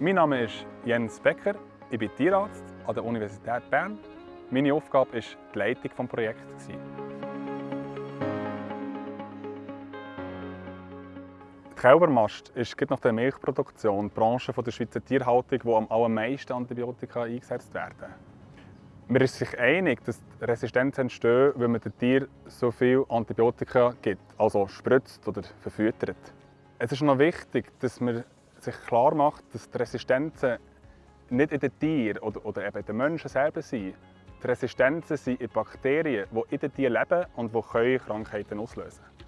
Mein Name ist Jens Becker, ich bin Tierarzt an der Universität Bern. Meine Aufgabe war die Leitung des Projekts. Die Kälbermast ist nach der Milchproduktion die Branche der Schweizer Tierhaltung, wo am allermeisten Antibiotika eingesetzt werden. Man ist sich einig, dass Resistenzen entstehen, wenn man den Tieren so viel Antibiotika gibt, also spritzt oder verfüttert. Es ist noch wichtig, dass man sich klar macht, dass die Resistenzen nicht in den Tieren oder, oder eben in den Menschen selber sind. Die Resistenzen sind in Bakterien, die in den Tieren leben und die Krankheiten auslösen können.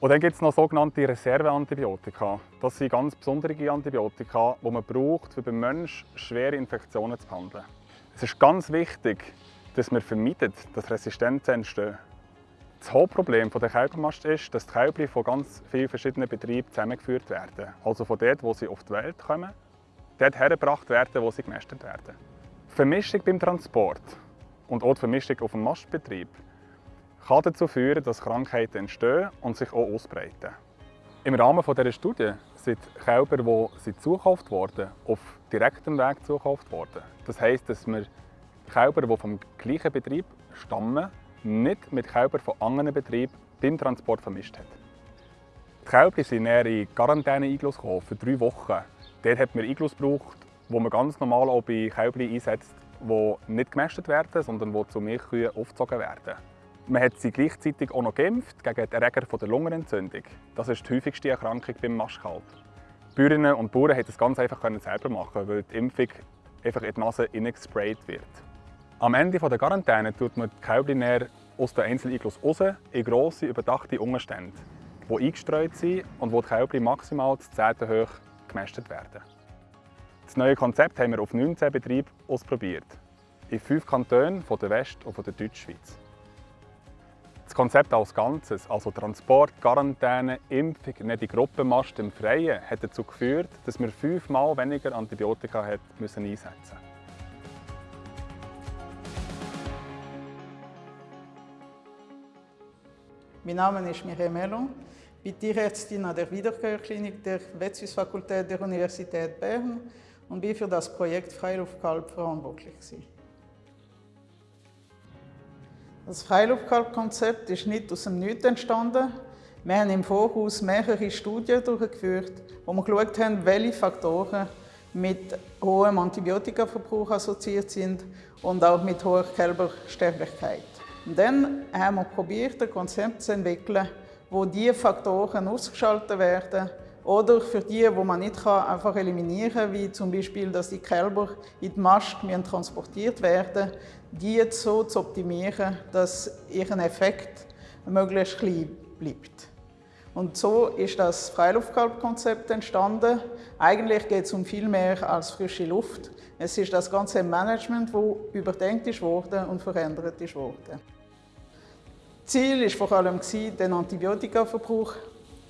Und dann gibt es noch sogenannte Reserveantibiotika. Das sind ganz besondere Antibiotika, die man braucht, um beim Menschen schwere Infektionen zu behandeln. Es ist ganz wichtig, dass man vermeidet, dass Resistenzen entstehen. Das Hauptproblem der Kälbermast ist, dass die Kälber von ganz vielen verschiedenen Betrieben zusammengeführt werden. Also von dort, wo sie auf die Welt kommen, dort hergebracht werden, wo sie gemästet werden. Die Vermischung beim Transport und auch die Vermischung auf dem Mastbetrieb kann dazu führen, dass Krankheiten entstehen und sich auch ausbreiten. Im Rahmen dieser Studie sind Kälber, die zukauft wurden, auf direktem Weg zukauft worden. Das heisst, dass wir Kälber, die vom gleichen Betrieb stammen, nicht mit Kälbern von anderen Betrieben beim Transport vermischt hat. Die Kälber sind in Quarantäne-Iglus für drei Wochen. Dort hat man Iglus gebraucht, wo man ganz normal auch bei Kälbern einsetzt, die nicht gemästet werden, sondern die zu Milchkühen aufgezogen werden. Man hat sie gleichzeitig auch noch geimpft gegen den Erreger der Lungenentzündung. Das ist die häufigste Erkrankung beim Maschkalb. Bäuerinnen und Bauern konnten das ganz einfach selber machen, weil die Impfung einfach in die Nase gesprayt wird. Am Ende der Quarantäne tut man die Kälber aus den Einzeliglus raus in grosse, überdachte Umstände, die eingestreut sind und wo die Kälber maximal zu 10 hoch gemästet werden. Das neue Konzept haben wir auf 19 Betrieben ausprobiert. In fünf Kantonen von der West- und von der Deutschschweiz. Das Konzept als Ganzes, also Transport, Quarantäne, Impfung, nicht die Gruppenmast im Freien, hat dazu geführt, dass wir fünfmal weniger Antibiotika einsetzen mussten. Mein Name ist Mireille Mellon, ich bin Tierärztin an der Wiederkehrklinik der Vetsuis-Fakultät der Universität Bern und bin für das Projekt Freiluftkalb verantwortlich. Das Freiluftkalb-Konzept ist nicht aus dem Nichts entstanden. Wir haben im Voraus mehrere Studien durchgeführt, wo wir geschaut haben, welche Faktoren mit hohem Antibiotikaverbrauch assoziiert sind und auch mit hoher Kälbersterblichkeit. Und dann haben wir probiert, ein Konzept zu entwickeln, wo diese Faktoren ausgeschaltet werden oder für die, wo man nicht kann, einfach eliminieren kann, wie zum Beispiel, dass die Kälber in die Mast transportiert werden die so zu optimieren, dass ihr Effekt möglichst klein bleibt. Und so ist das Freiluftkalbkonzept entstanden. Eigentlich geht es um viel mehr als frische Luft. Es ist das ganze Management, das überdenkt ist und verändert worden. Ziel war vor allem, den Antibiotikaverbrauch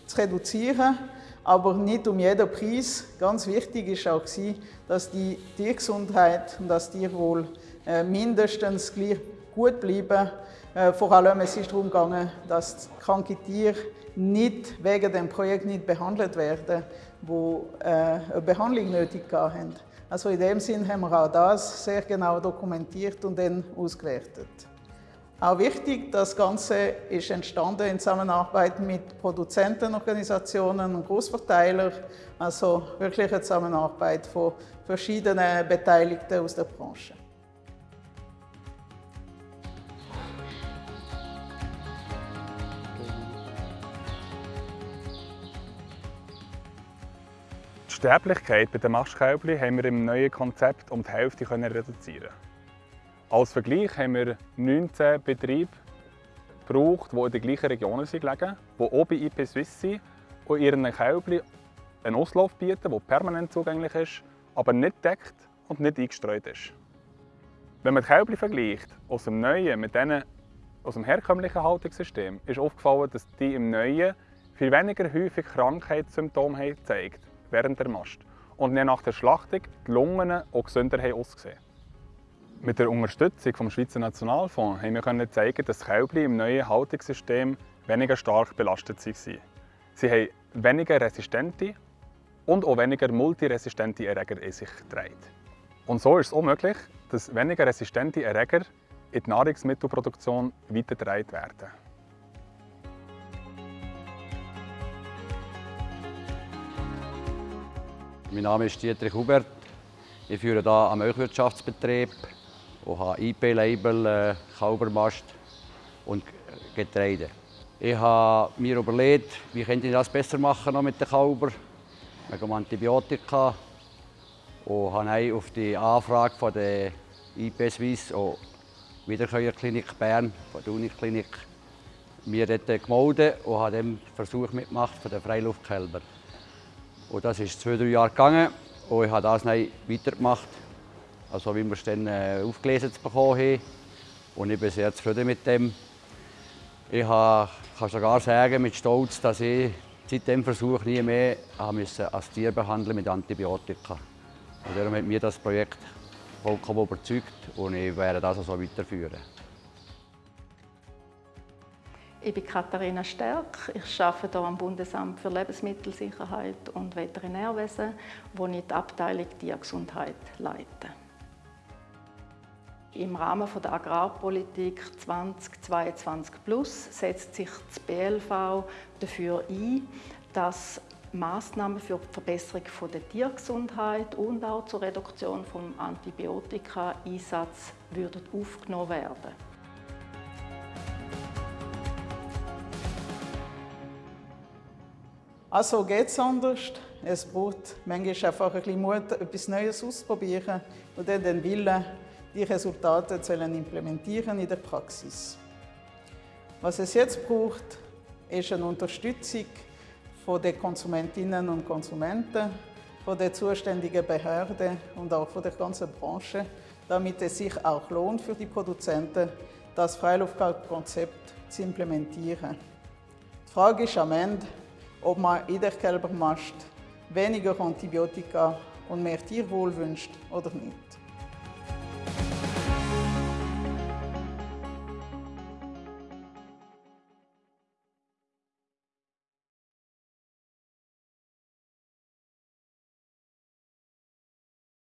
zu reduzieren aber nicht um jeden Preis. Ganz wichtig war auch, dass die Tiergesundheit und das Tierwohl äh, mindestens gleich gut bleiben. Äh, vor allem es ist darum gegangen, dass kranke Tiere nicht wegen dem Projekt nicht behandelt werden, wo äh, eine Behandlung nötig haben. Also in dem Sinn haben wir auch das sehr genau dokumentiert und dann ausgewertet. Auch wichtig, das Ganze ist entstanden in Zusammenarbeit mit Produzentenorganisationen und Großverteilern, also wirklich eine Zusammenarbeit von verschiedenen Beteiligten aus der Branche. Die Sterblichkeit bei den Mastkälbchen haben wir im neuen Konzept um die Hälfte reduzieren als Vergleich haben wir 19 Betriebe gebraucht, die in den gleichen Regionen gelegen, die auch bei IP Swiss sind und ihren Kälbchen einen Auslauf bieten, der permanent zugänglich ist, aber nicht deckt und nicht eingestreut ist. Wenn man die Kälbchen vergleicht aus dem neuen mit denen aus dem herkömmlichen Haltungssystem, ist aufgefallen, dass die im neuen viel weniger häufig Krankheitssymptome gezeigt während der Mast und nach der Schlachtung die Lungen auch gesünder ausgesehen. Mit der Unterstützung vom Schweizer Nationalfonds haben wir zeigen, dass Kälber im neuen Haltungssystem weniger stark belastet waren. Sie haben weniger resistente und auch weniger multiresistente Erreger in sich trägt. Und so ist es auch möglich, dass weniger resistente Erreger in die Nahrungsmittelproduktion weitergetragen werden. Mein Name ist Dietrich Hubert. Ich führe hier einen Milchwirtschaftsbetrieb und habe IP-Label, äh, Kaubermast und Getreide. Ich habe mir überlegt, wie könnte ich das besser machen noch mit den Kalber, wegen Antibiotika. Und habe auf die Anfrage von der IP Suisse und Wiederkäuerklinik Bern, von der Uniklinik, mir dort gemeldet und habe den Versuch mitgemacht von den Freiluftkälber. Und das ist zwei, drei Jahre gegangen und ich habe das dann weitergemacht, also wie wir es dann äh, aufgelesen bekommen haben. Und ich bin sehr zufrieden mit dem. Ich habe, kann sogar sagen mit Stolz, dass ich seit dem Versuch nie mehr als Tier behandeln mit Antibiotika. Und darum hat mir das Projekt vollkommen überzeugt und ich werde das so weiterführen. Ich bin Katharina Stärk. Ich arbeite hier am Bundesamt für Lebensmittelsicherheit und Veterinärwesen, wo ich die Abteilung Tiergesundheit leite. Im Rahmen der Agrarpolitik 2022 Plus setzt sich das BLV dafür ein, dass Maßnahmen für die Verbesserung der Tiergesundheit und auch zur Reduktion des Antibiotika-Einsatzes aufgenommen werden. Also geht es anders. Es braucht manchmal einfach ein bisschen Mut, etwas Neues auszuprobieren und dann den Willen, die Resultate zu implementieren in der Praxis. Was es jetzt braucht, ist eine Unterstützung von den Konsumentinnen und Konsumenten, von den zuständigen Behörden und auch von der ganzen Branche, damit es sich auch lohnt für die Produzenten, das Freiluftkonzept zu implementieren. Die Frage ist am Ende, ob man in der Kälbermast weniger Antibiotika und mehr Tierwohl wünscht oder nicht.